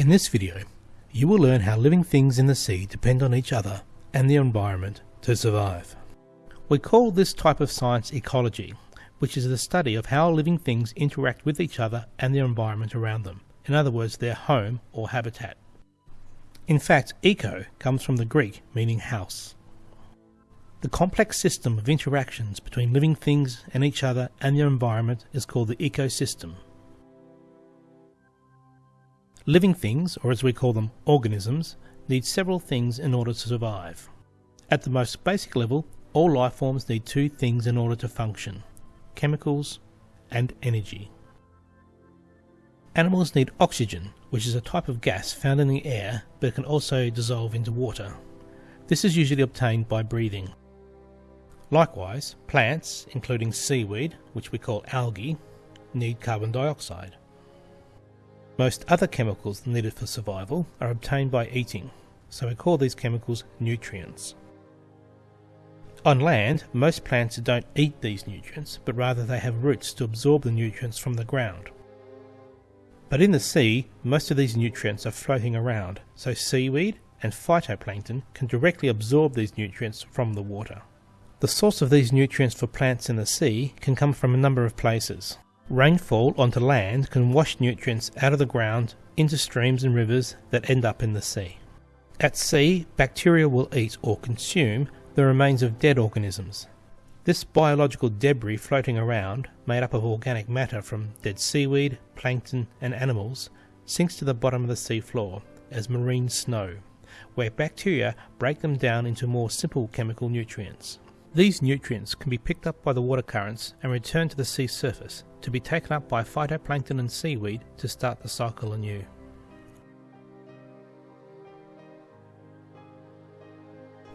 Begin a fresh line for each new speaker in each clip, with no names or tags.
In this video, you will learn how living things in the sea depend on each other and the environment to survive. We call this type of science ecology, which is the study of how living things interact with each other and the environment around them, in other words, their home or habitat. In fact, eco comes from the Greek meaning house. The complex system of interactions between living things and each other and their environment is called the ecosystem. Living things, or as we call them, organisms, need several things in order to survive. At the most basic level, all life forms need two things in order to function chemicals and energy. Animals need oxygen, which is a type of gas found in the air but can also dissolve into water. This is usually obtained by breathing. Likewise, plants, including seaweed, which we call algae, need carbon dioxide. Most other chemicals needed for survival are obtained by eating, so we call these chemicals nutrients. On land, most plants don't eat these nutrients, but rather they have roots to absorb the nutrients from the ground. But in the sea, most of these nutrients are floating around, so seaweed and phytoplankton can directly absorb these nutrients from the water. The source of these nutrients for plants in the sea can come from a number of places. Rainfall onto land can wash nutrients out of the ground into streams and rivers that end up in the sea. At sea, bacteria will eat or consume the remains of dead organisms. This biological debris floating around, made up of organic matter from dead seaweed, plankton, and animals, sinks to the bottom of the sea floor as marine snow, where bacteria break them down into more simple chemical nutrients. These nutrients can be picked up by the water currents and returned to the sea surface to be taken up by phytoplankton and seaweed to start the cycle anew.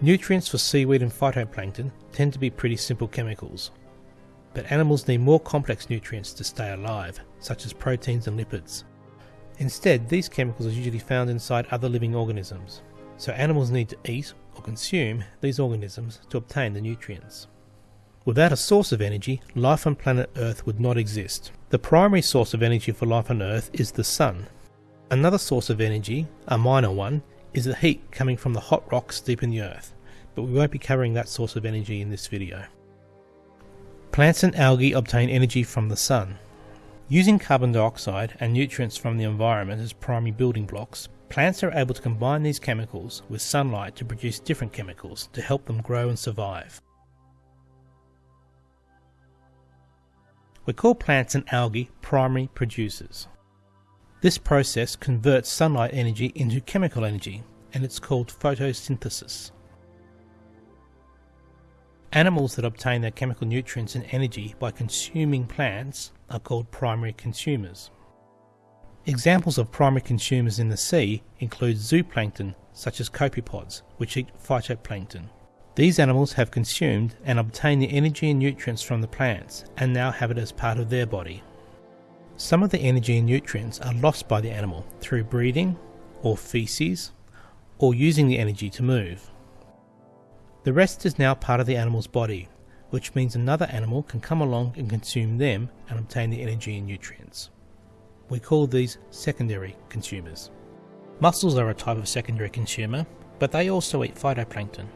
Nutrients for seaweed and phytoplankton tend to be pretty simple chemicals, but animals need more complex nutrients to stay alive, such as proteins and lipids. Instead, these chemicals are usually found inside other living organisms, so animals need to eat or consume these organisms to obtain the nutrients. Without a source of energy, life on planet Earth would not exist. The primary source of energy for life on Earth is the Sun. Another source of energy, a minor one, is the heat coming from the hot rocks deep in the Earth, but we won't be covering that source of energy in this video. Plants and algae obtain energy from the Sun. Using carbon dioxide and nutrients from the environment as primary building blocks, Plants are able to combine these chemicals with sunlight to produce different chemicals to help them grow and survive. We call plants and algae primary producers. This process converts sunlight energy into chemical energy and it's called photosynthesis. Animals that obtain their chemical nutrients and energy by consuming plants are called primary consumers. Examples of primary consumers in the sea include zooplankton such as copepods, which eat phytoplankton. These animals have consumed and obtained the energy and nutrients from the plants and now have it as part of their body. Some of the energy and nutrients are lost by the animal through breathing or feces or using the energy to move. The rest is now part of the animal's body, which means another animal can come along and consume them and obtain the energy and nutrients. We call these secondary consumers. Mussels are a type of secondary consumer, but they also eat phytoplankton.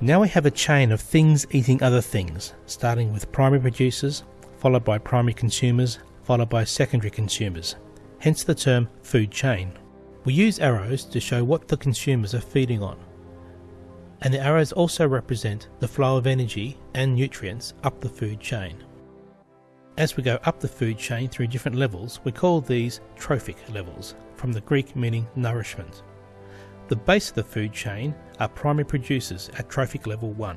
Now we have a chain of things eating other things, starting with primary producers, followed by primary consumers, followed by secondary consumers, hence the term food chain. We use arrows to show what the consumers are feeding on. And the arrows also represent the flow of energy and nutrients up the food chain. As we go up the food chain through different levels, we call these trophic levels, from the Greek meaning nourishment. The base of the food chain are primary producers at trophic level 1.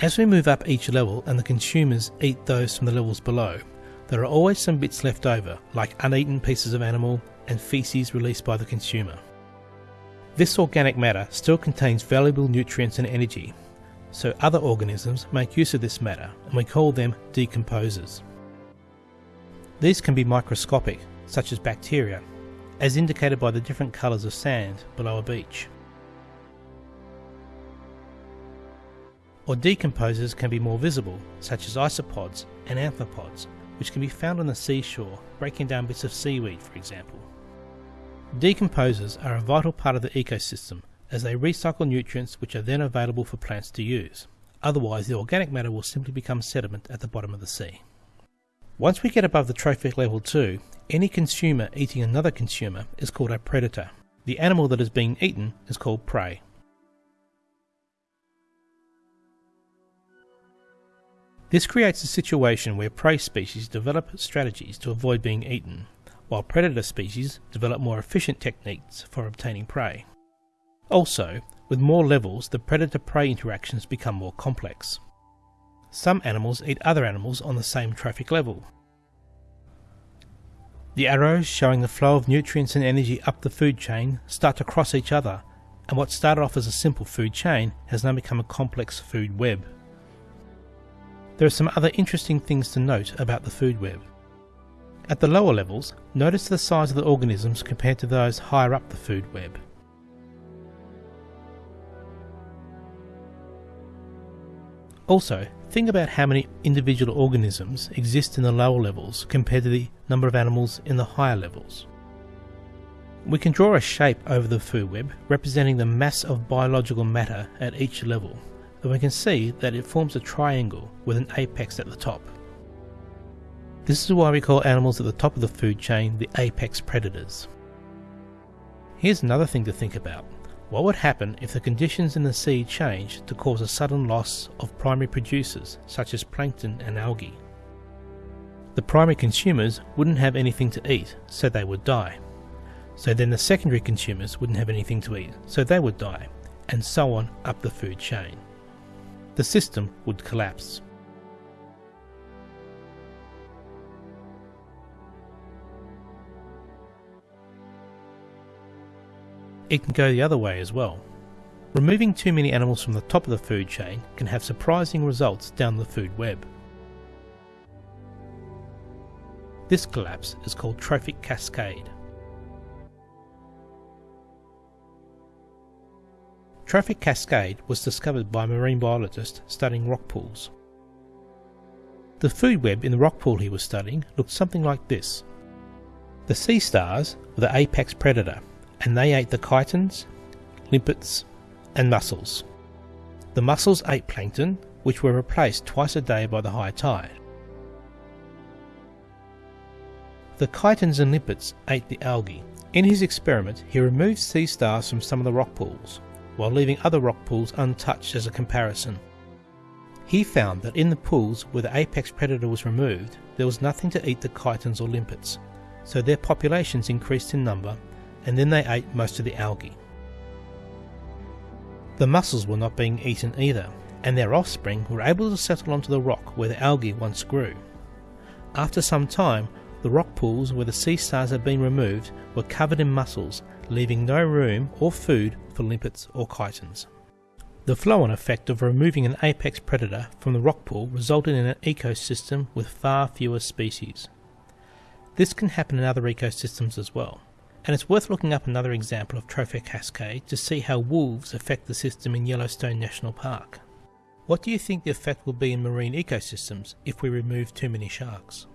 As we move up each level and the consumers eat those from the levels below, there are always some bits left over, like uneaten pieces of animal and feces released by the consumer. This organic matter still contains valuable nutrients and energy, so other organisms make use of this matter and we call them decomposers. These can be microscopic, such as bacteria, as indicated by the different colours of sand below a beach. Or decomposers can be more visible, such as isopods and amphipods, which can be found on the seashore, breaking down bits of seaweed, for example. Decomposers are a vital part of the ecosystem as they recycle nutrients which are then available for plants to use. Otherwise, the organic matter will simply become sediment at the bottom of the sea. Once we get above the trophic level 2, any consumer eating another consumer is called a predator. The animal that is being eaten is called prey. This creates a situation where prey species develop strategies to avoid being eaten, while predator species develop more efficient techniques for obtaining prey. Also, with more levels, the predator-prey interactions become more complex. Some animals eat other animals on the same trophic level. The arrows showing the flow of nutrients and energy up the food chain start to cross each other, and what started off as a simple food chain has now become a complex food web. There are some other interesting things to note about the food web. At the lower levels, notice the size of the organisms compared to those higher up the food web. Also, think about how many individual organisms exist in the lower levels compared to the number of animals in the higher levels. We can draw a shape over the food web representing the mass of biological matter at each level and we can see that it forms a triangle with an apex at the top. This is why we call animals at the top of the food chain the apex predators. Here's another thing to think about. What would happen if the conditions in the sea changed to cause a sudden loss of primary producers such as plankton and algae? The primary consumers wouldn't have anything to eat, so they would die. So then the secondary consumers wouldn't have anything to eat, so they would die, and so on up the food chain the system would collapse. It can go the other way as well. Removing too many animals from the top of the food chain can have surprising results down the food web. This collapse is called trophic cascade. Trophic cascade was discovered by a marine biologist studying rock pools. The food web in the rock pool he was studying looked something like this. The sea stars were the apex predator, and they ate the chitons, limpets, and mussels. The mussels ate plankton, which were replaced twice a day by the high tide. The chitons and limpets ate the algae. In his experiment, he removed sea stars from some of the rock pools, while leaving other rock pools untouched as a comparison. He found that in the pools where the apex predator was removed, there was nothing to eat the chitons or limpets, so their populations increased in number and then they ate most of the algae. The mussels were not being eaten either, and their offspring were able to settle onto the rock where the algae once grew. After some time, the rock pools where the sea stars had been removed were covered in mussels, leaving no room or food for limpets or chitons. The flow-on effect of removing an apex predator from the rock pool resulted in an ecosystem with far fewer species. This can happen in other ecosystems as well, and it's worth looking up another example of trophic cascade to see how wolves affect the system in Yellowstone National Park. What do you think the effect will be in marine ecosystems if we remove too many sharks?